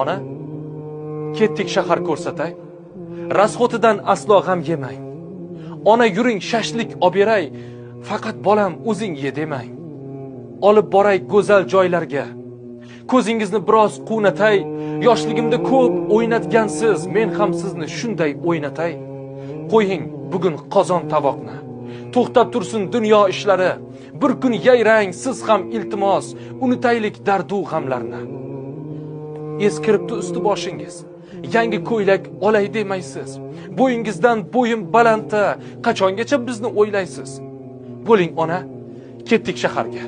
ona ketdik shahar ko'rsatay. Rasxotidan aslo g'am yemang ona yuring shashlik olib beray. Faqat bolam o'zing ye demang olib boray go'zal joylarga. Ko'zingizni biroz quvnatay. Yoshligimda ko'p o'ynatgansiz. Men ham sizni shunday o'ynatay. Qo'ying bugun qozon tovoqni to'xtab tursin dunyo ishlari. Bir kun yayrang siz ham iltimos. Unutaylik dardu g'amlarni. Eskiribdi usti boshingiz. Yangi ko'ylak olay demaysiz. Bo'yingizdan bo'yim balandda. Qachongacha bizni o'ylaysiz? Bo'ling ona. Ketdik shaharga.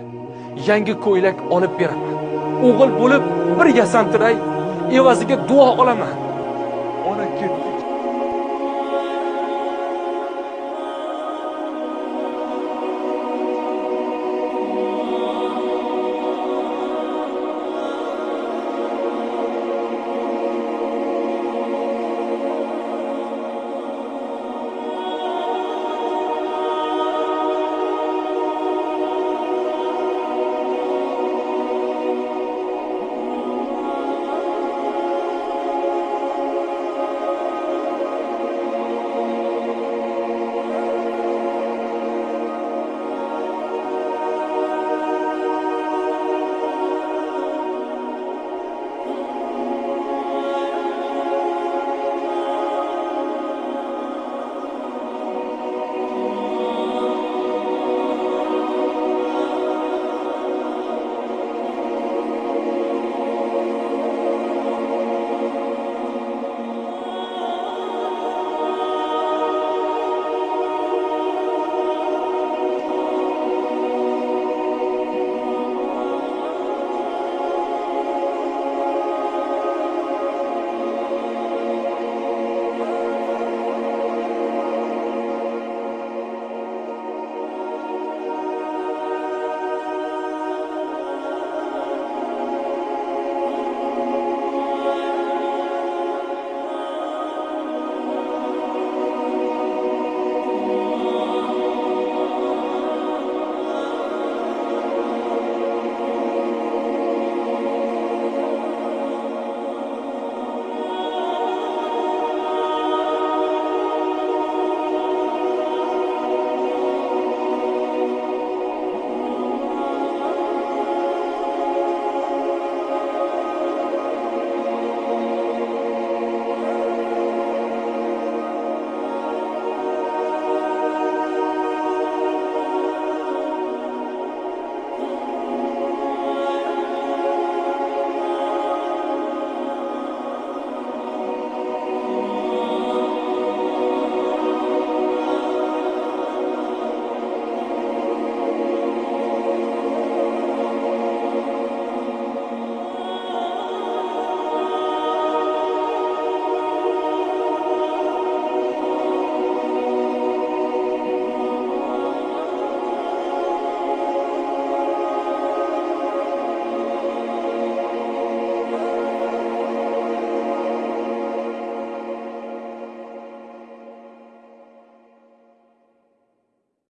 Yangi ko'ylak olib beraman. O'g'il bo'lib bir yasantiray evaziga duo olaman. Ona ketdik.